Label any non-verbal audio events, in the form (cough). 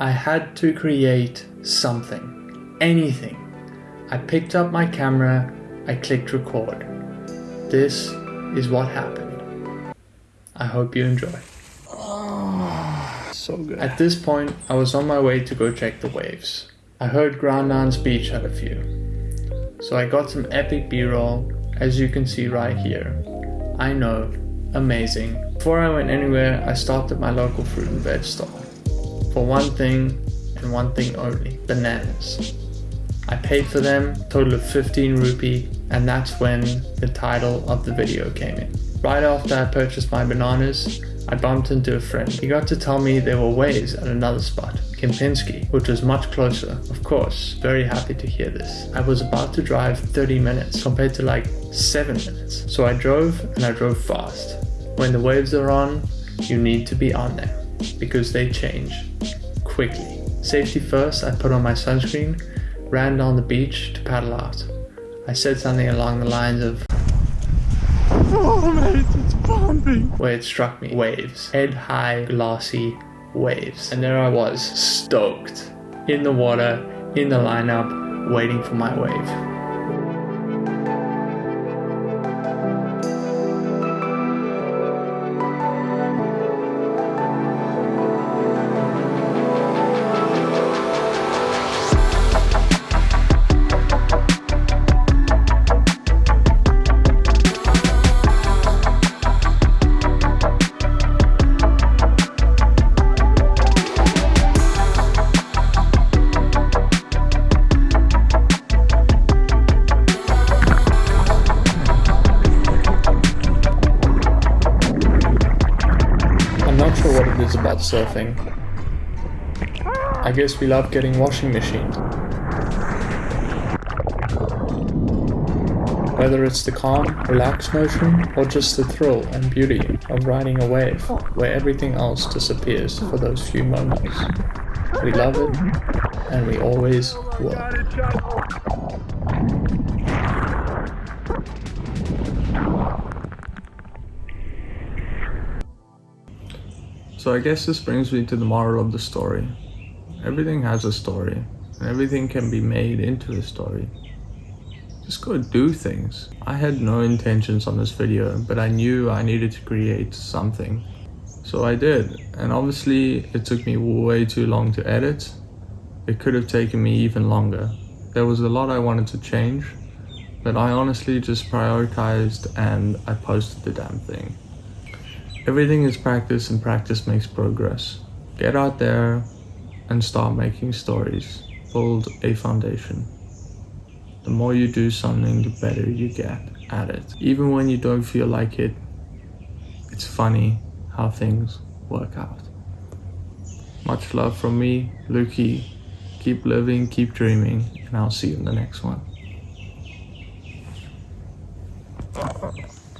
I had to create something, anything. I picked up my camera, I clicked record. This is what happened. I hope you enjoy. (sighs) So good. At this point, I was on my way to go check the waves. I heard Grand Anse Beach had a few. So I got some epic b-roll, as you can see right here. I know, amazing. Before I went anywhere, I stopped at my local fruit and veg stall. For one thing, and one thing only, bananas. I paid for them, total of 15 rupee, and that's when the title of the video came in. Right after I purchased my bananas, I bumped into a friend. He got to tell me there were waves at another spot, Kempinski, which was much closer. Of course, very happy to hear this. I was about to drive 30 minutes compared to like 7 minutes. So I drove and I drove fast. When the waves are on, you need to be on there because they change quickly. Safety first, I put on my sunscreen, ran down the beach to paddle out. I said something along the lines of Oh mate, it's pumping. where it struck me waves, head high, glossy waves. And there I was, stoked, in the water, in the lineup, waiting for my wave. What it is about surfing. I guess we love getting washing machines. Whether it's the calm, relaxed motion, or just the thrill and beauty of riding a wave where everything else disappears for those few moments. We love it, and we always will. So I guess this brings me to the moral of the story. Everything has a story, and everything can be made into a story. Just go do things. I had no intentions on this video, but I knew I needed to create something. So I did, and obviously it took me way too long to edit. It could have taken me even longer. There was a lot I wanted to change, but I honestly just prioritized and I posted the damn thing. Everything is practice and practice makes progress. Get out there and start making stories. Build a foundation. The more you do something, the better you get at it. Even when you don't feel like it, it's funny how things work out. Much love from me, Lukey. Keep living, keep dreaming, and I'll see you in the next one.